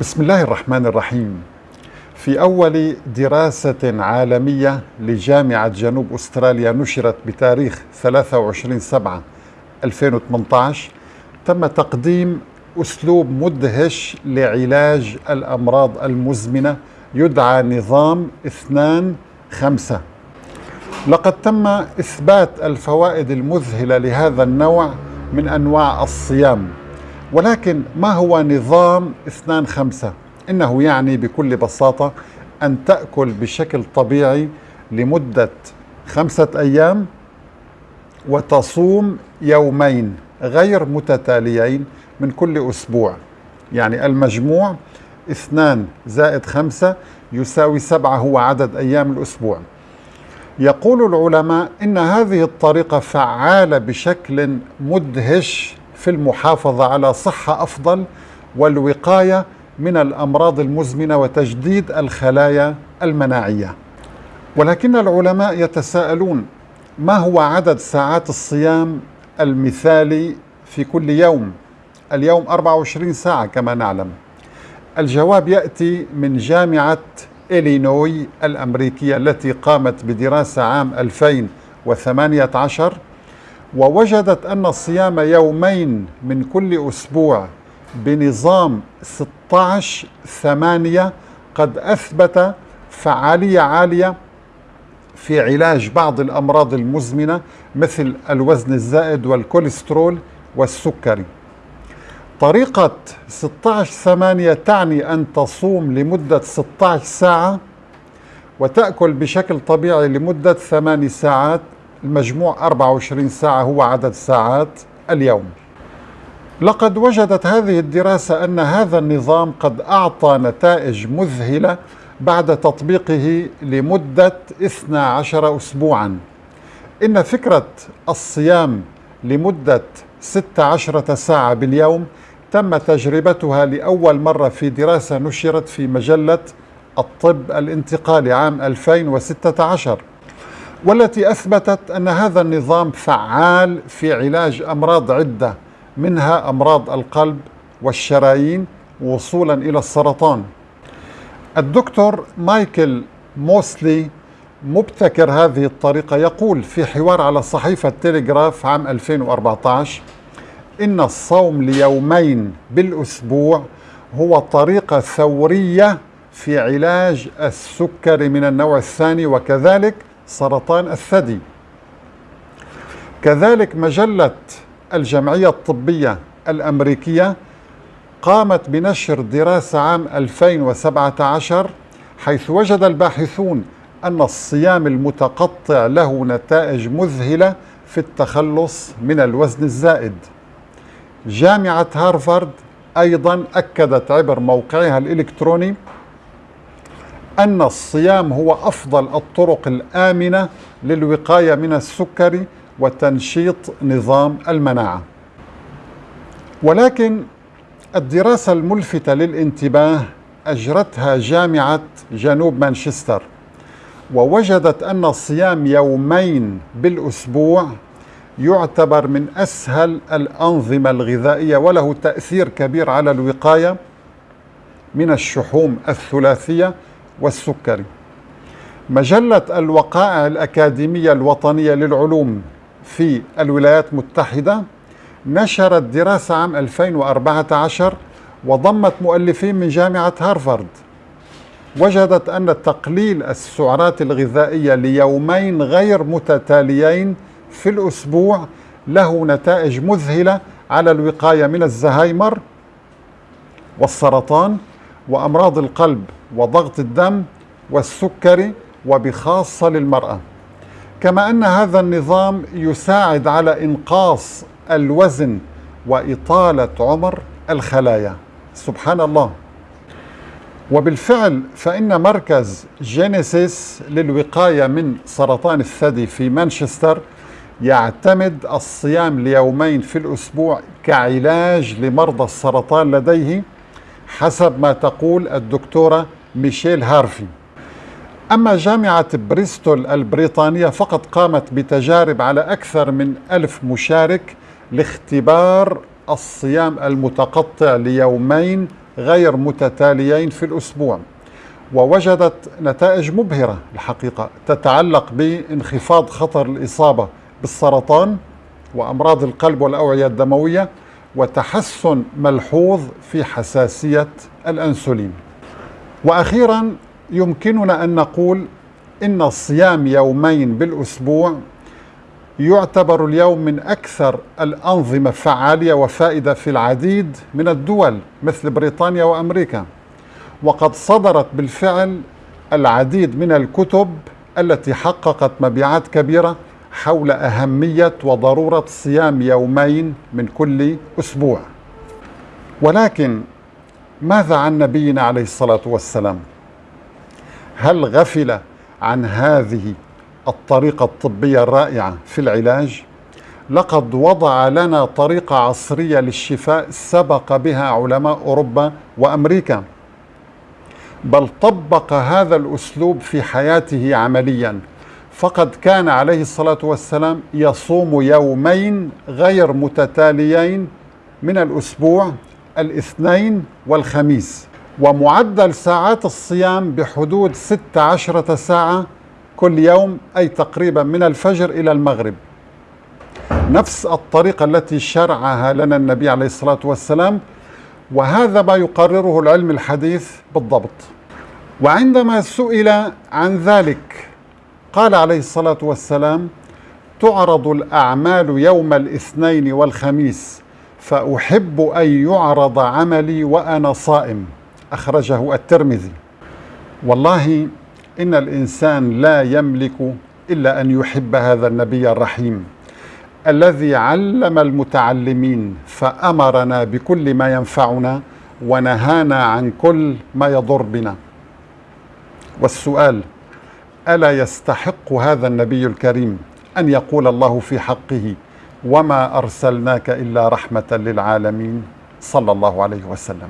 بسم الله الرحمن الرحيم. في أول دراسة عالمية لجامعة جنوب أستراليا نشرت بتاريخ 23 7 2018 تم تقديم أسلوب مدهش لعلاج الأمراض المزمنة يدعى نظام اثنان خمسة. لقد تم إثبات الفوائد المذهلة لهذا النوع من أنواع الصيام. ولكن ما هو نظام اثنان خمسة؟ إنه يعني بكل بساطة أن تأكل بشكل طبيعي لمدة خمسة أيام وتصوم يومين غير متتاليين من كل أسبوع يعني المجموع اثنان زائد خمسة يساوي سبعة هو عدد أيام الأسبوع يقول العلماء إن هذه الطريقة فعالة بشكل مدهش في المحافظة على صحة أفضل والوقاية من الأمراض المزمنة وتجديد الخلايا المناعية. ولكن العلماء يتساءلون ما هو عدد ساعات الصيام المثالي في كل يوم؟ اليوم 24 ساعة كما نعلم. الجواب يأتي من جامعة إلينوي الأمريكية التي قامت بدراسة عام 2018 ووجدت أن الصيام يومين من كل أسبوع بنظام 16 ثمانية قد أثبت فعالية عالية في علاج بعض الأمراض المزمنة مثل الوزن الزائد والكوليسترول والسكري. طريقة 16 ثمانية تعني أن تصوم لمدة 16 ساعة وتأكل بشكل طبيعي لمدة 8 ساعات المجموع 24 ساعة هو عدد ساعات اليوم. لقد وجدت هذه الدراسة أن هذا النظام قد أعطى نتائج مذهلة بعد تطبيقه لمدة 12 أسبوعا. إن فكرة الصيام لمدة 16 ساعة باليوم تم تجربتها لأول مرة في دراسة نشرت في مجلة الطب الانتقالي عام 2016 والتي أثبتت أن هذا النظام فعال في علاج أمراض عدة منها أمراض القلب والشرايين وصولا إلى السرطان. الدكتور مايكل موسلي مبتكر هذه الطريقة يقول في حوار على صحيفة تيليغراف عام 2014 إن الصوم ليومين بالأسبوع هو طريقة ثورية في علاج السكري من النوع الثاني وكذلك سرطان الثدي. كذلك مجلة الجمعية الطبية الأمريكية قامت بنشر دراسة عام 2017 حيث وجد الباحثون أن الصيام المتقطع له نتائج مذهلة في التخلص من الوزن الزائد. جامعة هارفارد أيضا أكدت عبر موقعها الإلكتروني أن الصيام هو أفضل الطرق الآمنة للوقاية من السكري وتنشيط نظام المناعة. ولكن الدراسة الملفتة للانتباه أجرتها جامعة جنوب مانشستر ووجدت أن الصيام يومين بالأسبوع يعتبر من أسهل الأنظمة الغذائية وله تأثير كبير على الوقاية من الشحوم الثلاثية والسكري. مجلة الوقائع الأكاديمية الوطنية للعلوم في الولايات المتحدة نشرت دراسة عام 2014 وضمت مؤلفين من جامعة هارفارد. وجدت أن تقليل السعرات الغذائية ليومين غير متتاليين في الأسبوع له نتائج مذهلة على الوقاية من الزهايمر والسرطان وأمراض القلب. وضغط الدم والسكري وبخاصة للمرأة. كما أن هذا النظام يساعد على إنقاص الوزن وإطالة عمر الخلايا. سبحان الله. وبالفعل فإن مركز جينيسيس للوقاية من سرطان الثدي في مانشستر يعتمد الصيام ليومين في الأسبوع كعلاج لمرضى السرطان لديه حسب ما تقول الدكتورة ميشيل هارفي. أما جامعة بريستول البريطانية فقد قامت بتجارب على أكثر من ألف مشارك لاختبار الصيام المتقطع ليومين غير متتاليين في الأسبوع ووجدت نتائج مبهرة الحقيقة تتعلق بانخفاض خطر الإصابة بالسرطان وأمراض القلب والأوعية الدموية وتحسن ملحوظ في حساسية الأنسولين. وأخيرا يمكننا أن نقول إن الصيام يومين بالأسبوع يعتبر اليوم من أكثر الأنظمة فعالية وفائدة في العديد من الدول مثل بريطانيا وأمريكا. وقد صدرت بالفعل العديد من الكتب التي حققت مبيعات كبيرة حول أهمية وضرورة صيام يومين من كل أسبوع. ولكن ماذا عن نبينا عليه الصلاة والسلام؟ هل غفل عن هذه الطريقة الطبية الرائعة في العلاج؟ لقد وضع لنا طريقة عصرية للشفاء سبق بها علماء أوروبا وأمريكا. بل طبق هذا الأسلوب في حياته عمليا. فقد كان عليه الصلاة والسلام يصوم يومين غير متتاليين من الأسبوع الاثنين والخميس ومعدل ساعات الصيام بحدود 16 ساعة كل يوم أي تقريبا من الفجر إلى المغرب. نفس الطريقة التي شرعها لنا النبي عليه الصلاة والسلام وهذا ما يقرره العلم الحديث بالضبط. وعندما سئل عن ذلك قال عليه الصلاة والسلام تعرض الأعمال يوم الاثنين والخميس فأحب أن يعرض عملي وأنا صائم. أخرجه الترمذي. والله إن الإنسان لا يملك إلا أن يحب هذا النبي الرحيم الذي علم المتعلمين فأمرنا بكل ما ينفعنا ونهانا عن كل ما يضر بنا. والسؤال ألا يستحق هذا النبي الكريم أن يقول الله في حقه؟ وما أرسلناك إلا رحمة للعالمين. صلى الله عليه وسلم.